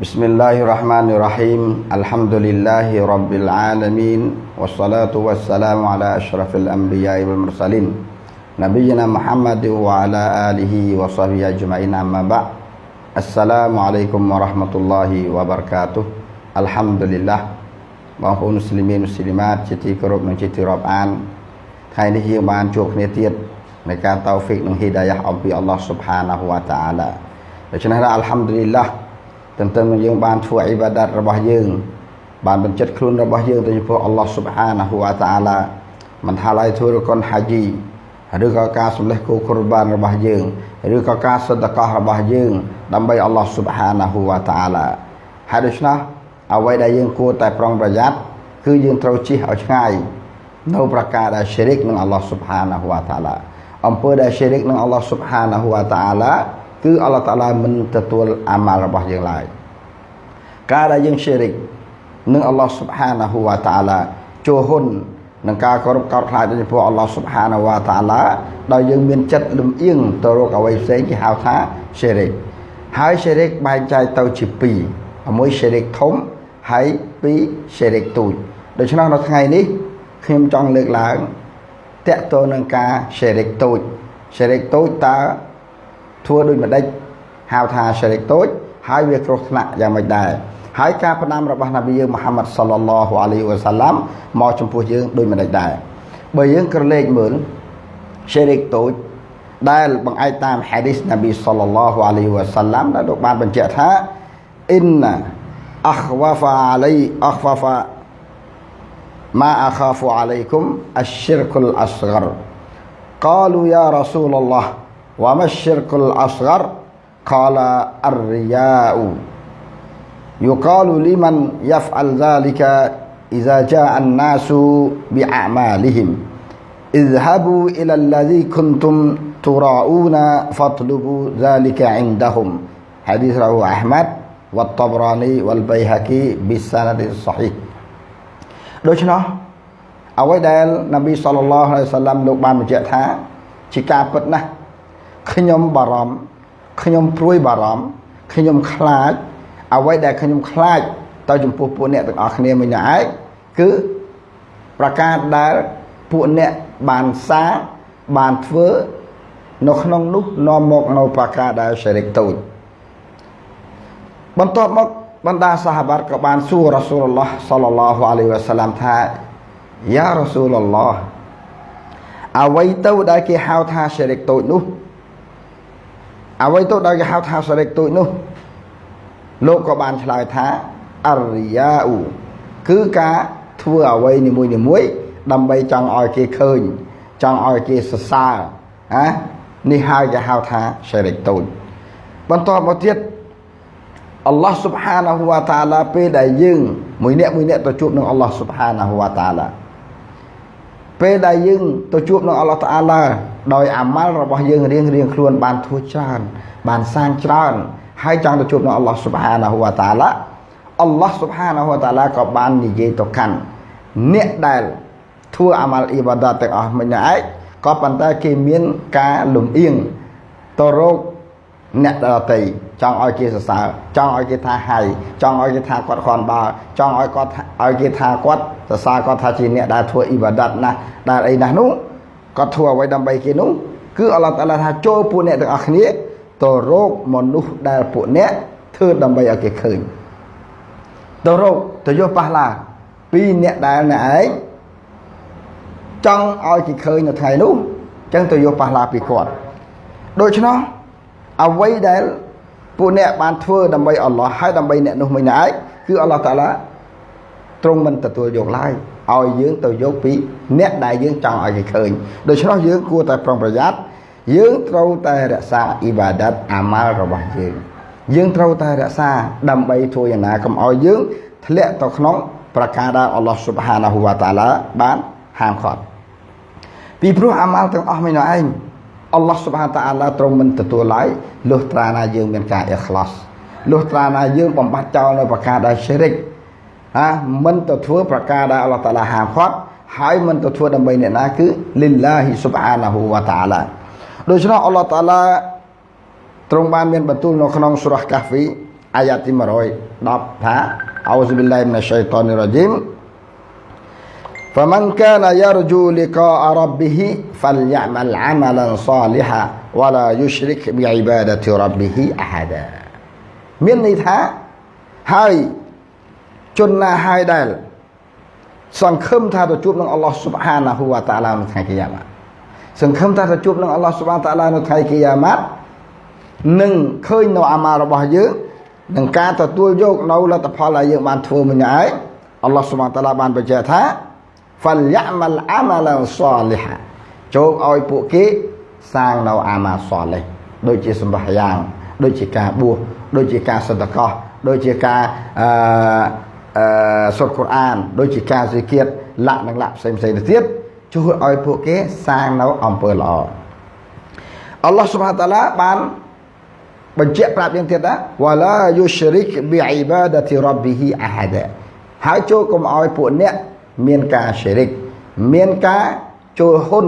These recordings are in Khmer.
بسم الله الرحمن الرحيم الحمد لله رب العالمين والصلاة والسلام على أشرف الأنبياء والمرسلين نبينا محمد وعلى آله وصحبه أجمعين أما بعد السلام عليكم ورحمة الله وبركاته الحمد لله បងប្អូនមុស្លីមមុស្លីម៉ាតជាទីគោរពនិងជាទីរាប់អានថ្ងៃនេះយើងបានជួបគ្នាទៀតในការតោហ្វិកនិងហ៊ីដាយ៉ាអំពីអល់ឡោះស៊ុបហានាហ៊ូវតាអាឡាដូច្នេះអល់ហាំឌុលីឡា ទន្ទឹមនឹងយើងបានធ្វើអ៊ីបាដាតរបស់យើងបានបញ្ចិតខ្លួនរបស់យើងទៅចំពោះអល់ឡោះស៊ុបហានាហ៊ូវតាអាឡាមិនថាឡើយធ្វើរកុនហាជីឬក៏ការសម្លេះគោគុរបានរបស់យើងឬក៏ការសន្តកោះរបស់យើង ដើម្បីអល់ឡោះស៊ុបហានាហ៊ូវតាអាឡាហើយដូច្នេះអ្វីដែលយើងគួរតែប្រុងប្រយ័ត្នគឺយើងត្រូវជិះឲ្យឆ្ងាយនៅប្រការដែល ಶಿ រិកនឹងអល់ឡោះស៊ុបហានាហ៊ូវតាអាឡាអំពើដែល ಶಿ រិកនឹងអល់ឡោះស៊ុបហានាហ៊ូវតាអាឡា គឺអល់ឡោះតាឡាមិនទទួលអាម៉ាល់របស់យើងឡើយការដែលយើង sharik នឹងអល់ឡោះ Subhanahu wa Ta'ala ចូលហ៊ុននឹងការគោរពកោតខ្លាចចំពោះអល់ឡោះ Subhanahu wa Ta'ala ដោយយើងមានចិត្តលំអៀងទៅរកអ្វីផ្សេងគេហៅថា sharik ហើយ sharik បែងចែកទៅជា2មួយ sharik ធំហើយ2 sharik តូចដូច្នោះនៅថ្ងៃនេះខ្ញុំចង់លើកឡើងតកតទៅនឹងការ sharik តូច sharik តូចតើ ធ្វើដូចម្ដេចហៅថា sharik តូចហើយវាគ្រោះថ្នាក់យ៉ាងម៉េចដែរហើយការផ្ដាំរបស់នប៊ីយើងមូហាម៉ាត់សល្លឡោះអាឡៃវ៉ាសាឡាំមកចំពោះយើងដូចម្ដេចដែរបើយើងក្រឡេកមើល sharik តូចដែលបង្អែកតាមហាឌីសនប៊ីសល្លឡោះអាឡៃវ៉ាសាឡាំដែលលោកបានបញ្ជាក់ថាអ៊ីនអខ្វាហ្វាអាឡៃអខ្វាហ្វា ما أخاف عليكم الشرك الأصغر قالوا يا رسول الله وما الشرك الأصغر قال الرياء يقال لمن يفعل ذلك إذا جاء الناس بأعمالهم اذهبوا إلى الذي كنتم تراؤون فاطلبوا ذلك عندهم حديث رواه أحمد والطبراني والبيهقي بالسند الصحيح ដូច្នោះអ្វីដែលនប៊ីសល្លឡោះអាឡៃសាឡាំលោកបានបញ្ជាក់ថាជាការពិតណាស់ ខ្ញុំបារម្ភខ្ញុំព្រួយបារម្ភខ្ញុំខ្លាចអ្វីដែលខ្ញុំខ្លាចទៅចំពោះពួកអ្នកទាំងអស់គ្នាមិញឯងគឺប្រការដែលពួកអ្នកបានសាបានធ្វើនៅក្នុងនោះនាំមកនៅប្រការដែលសេរីកតូចបន្ទាប់មកបណ្ដាសាហាបាត់ក៏បានសួររ៉ាស៊ូលឡោះសល្លឡោះអាឡៃវ៉ាសាឡាំថាយ៉ារ៉ាស៊ូលឡោះអ្វីទៅដែលគេហៅថាសេរីកតូចនោះ អ្វីទៅដែលគេហៅថាសេរីកតូចនោះលោកក៏បានឆ្លើយថាអរិយាអ៊ូគឺការធ្វើអ្វីនីមួយនីមួយដើម្បីចង់ឲ្យគេឃើញចង់ឲ្យគេសរសើរណានេះហើយគេហៅថាសេរីកតូចបន្តមកទៀតអល់ឡោះស៊ុបហានាហ៊ូវតាឡាពេលដែលយើងមួយអ្នកមួយអ្នកទៅជួបនឹងអល់ឡោះស៊ុបហានាហ៊ូវតាឡា ពេលដែលយើងទៅជួបនឹងអល់ឡោះតាឡាដោយអាម៉ាល់របស់យើងរៀងរៀងខ្លួនបានធ្វើច្រើនបានសាងច្រើនហើយចង់ទៅជួបនឹងអល់ឡោះស៊ុបហានាហ៊ូវតាឡាអល់ឡោះស៊ុបហានាហ៊ូវតាឡាក៏បាននិយាយទៅកាន់អ្នកដែលធ្វើអាម៉ាល់អ៊ីបាដាតទាំងអស់មិញឯងក៏ប៉ុន្តែគេមានការលំអៀងទៅរក អ្នកដតីចង់ឲ្យគេសរសើរចង់ឲ្យគេថាហៃចង់ឲ្យគេថាគាត់ខនបើចង់ឲ្យគាត់ឲ្យគេថាគាត់សរសើរគាត់ថាជាអ្នកដែលធ្វើអ៊ីបាដាតណាស់ដែលអីណាស់នោះគាត់ធ្វើអ្វីដើម្បីគេនោះគឺអល់ឡោះតាឡាថាចូលពួកអ្នកទាំងអស់គ្នាទៅរកមនុស្សដែលពួកអ្នកធ្វើដើម្បីឲ្យគេឃើញទៅរកទៅយកប៉ះឡាពីអ្នកដែលអ្នកឯងចង់ឲ្យគេឃើញនៅថ្ងៃនោះអញ្ចឹងទៅយកប៉ះឡាពីគាត់ដូច្នោះ អ្វីដែលពួកអ្នកបានធ្វើដើម្បីអល់ឡោះហើយដើម្បីអ្នកនោះមិនឯងគឺអល់ឡោះតាឡាទ្រង់មិនទទួលយកឡើយឲ្យយើងទៅយកពីអ្នកដែលយើងចង់ឲ្យគេឃើញដូច្នោះយើងគួរតែប្រុងប្រយ័ត្នយើងត្រូវតែរក្សាអ៊ីបាដាតអាម៉ាល់របស់យើងយើងត្រូវតែរក្សាដើម្បីធ្វើយ៉ាងណាកុំឲ្យយើងធ្លាក់ទៅក្នុងប្រការដែលអល់ឡោះស៊ុបហានាហ៊ូវតាឡាបានហាមឃាត់ពីព្រោះអាម៉ាល់ទាំងអស់មិនឯង អល់ឡោះសុបហានតាអាឡាទ្រង់មិនទទួលឡើយលុះត្រាណាយើងមានការអ៊ីខ្លាសលុះត្រាណាយើងបំបត្តិចោលនៅប្រការដែលឈិរិកហាមិនទៅធ្វើប្រការដែលអល់ឡោះតាឡាហាមឃាត់ហើយមិនទៅធ្វើដើម្បីអ្នកណាគឺលិលឡាហ៊ីសុបហានាហ៊ូវតាអាឡាដូច្នោះអល់ឡោះតាឡាទ្រង់បានមានបន្ទូលនៅក្នុងសូរ៉ាកាហ្វីអាយ៉ាទី110ថាអោសុប៊ីឡាហ៊ីមីនឆៃតានីរ៉ាជីម فمن كان يرجو لقاء ربه فليعمل عملا صالحا ولا يشرك بعبادة ربه أحدا មានន័យថាហើយជនណាហើយដែលសង្ឃឹមថាទៅជួបនឹងអល់ឡោះស៊ុបហានាហ៊ូវតាឡានៅថ្ងៃកិយាម៉ាត់សង្ឃឹមថាទៅជួបនឹងអល់ឡោះស៊ុបហានតាឡានៅថ្ងៃកិយាម៉ាត់នឹងឃើញនៅអាម៉ារបស់យើងនឹងការទទួលយកនៅលទ្ធផលដែលយើងបានធ្វើមិញហើយអល់ឡោះស៊ុបហានតាឡាបានបញ្ជាក់ថា ហ្វលយ៉ាមលអាម៉ាឡាសលីហាចូលឲ្យពួកគេសាងនៅអាម៉ាសលីដូចជាសម្បះយ៉ាង ដូចជាការបួសដូចជាការសន្តកោះដូចជាការអឺសូត្រកូរ៉ាន ដូចជាការសិក្ខាលៈនិងលៈផ្សេងផ្សេងទៅទៀតជួយឲ្យពួកគេសាងនៅអំពើល្អអល់ឡោះសុបហានតាឡាបានបញ្ជាក់ប្រាប់យើងទៀតណាវ៉ាឡាយូស្រិកប៊ីអ៊ីបាដាទីរ៉ាប់ប៊ីហ៊ីអាហាដាហើយចូលកុំឲ្យពួកអ្នក មានការឈរិកមានការចូលហ៊ុន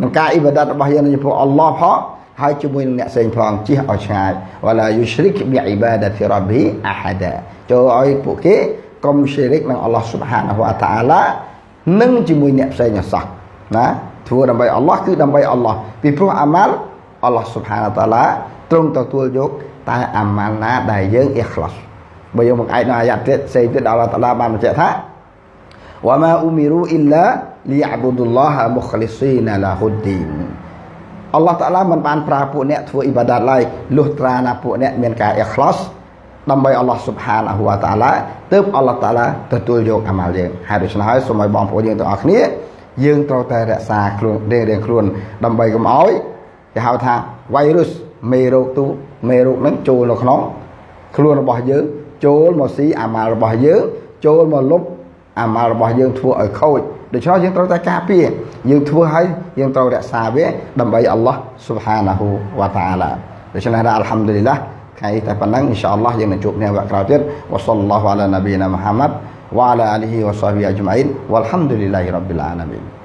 នឹងការអ៊ីបាដាតរបស់យើងចំពោះអល់ឡោះផងហើយជាមួយនឹងអ្នកផ្សេងផងជិះឲ្យឆ្ងាយវ៉ាឡាយុឈរិកប៊ីអ៊ីបាដាទីរ៉ប៊ីអាហាដាចូលឲ្យពួកគេកុំឈរិកនឹងអល់ឡោះស៊ុបហានហូវតាអាឡានិងជាមួយអ្នកផ្សេងអសោះណាធ្វើដើម្បីអល់ឡោះគឺដើម្បីអល់ឡោះពីព្រោះអាម៉ាល់អល់ឡោះស៊ុបហានតាឡាទ្រង់ទទួលយកតែអាម៉ាល់ណាដែលយើងអ៊ីខ្លាសបើយើងមកឯកនៅអាយ៉ាទៀតផ្សេងទៀតដល់អល់ឡោះតាឡាបានបញ្ជាក់ថា វ៉ាម៉ាអ៊ូមីរូអ៊ីឡាលីអាប៊ូឌុលឡោះមុខលីស៊ីណាឡាហ៊ុឌីនអល់ឡោះតាឡាមិនបានប្រើពួកអ្នកធ្វើអ៊ីបាដាតឡើយលុះត្រាណាពួកអ្នកមានការអ៊ីខ្លាសដើម្បីអល់ឡោះស៊ុបហានហូវតាឡាទើបអល់ឡោះតាឡាទទួលយកអាម៉ាល់យើងហើយដូច្នេះហើយសូមឲ្យបងប្អូនយើងទាំងអស់គ្នាយើងត្រូវតែរក្សាខ្លួនរៀងរៀងខ្លួន ដើម្បីកុំឲ្យគេហៅថា virus មេរោគទូមេរោគហ្នឹងចូលនៅក្នុង ខ្លួនរបស់យើងចូលមកស៊ីអាម៉ាល់របស់យើងចូលមកលុប អាម៉ាល់របស់យើងធ្វើឲ្យខូចដូច្នោះយើងត្រូវតែការពារយើងធ្វើឲ្យយើងត្រូវរក្សាវាដើម្បីអល់ឡោះស៊ូបហានាហ៊ូវ៉ាតាអាឡាដូច្នេះដល់អល់ហាំឌុលីឡាខែតែប៉ុណ្ណឹងអ៊ីនសាអល់ឡោះយើងនឹងជួបគ្នាវគ្គក្រោយទៀតវ៉ាសលឡោះអាឡានាប៊ីណាមូហាម៉ាត់វ៉ាអាឡាអាលីហ៊ីវ៉ាសហាប៊ីអ៊ីចម៉ៃនវ៉ាលហាំឌុលីឡាហ៊ីរ៉ាប់បិលអាឡាមីន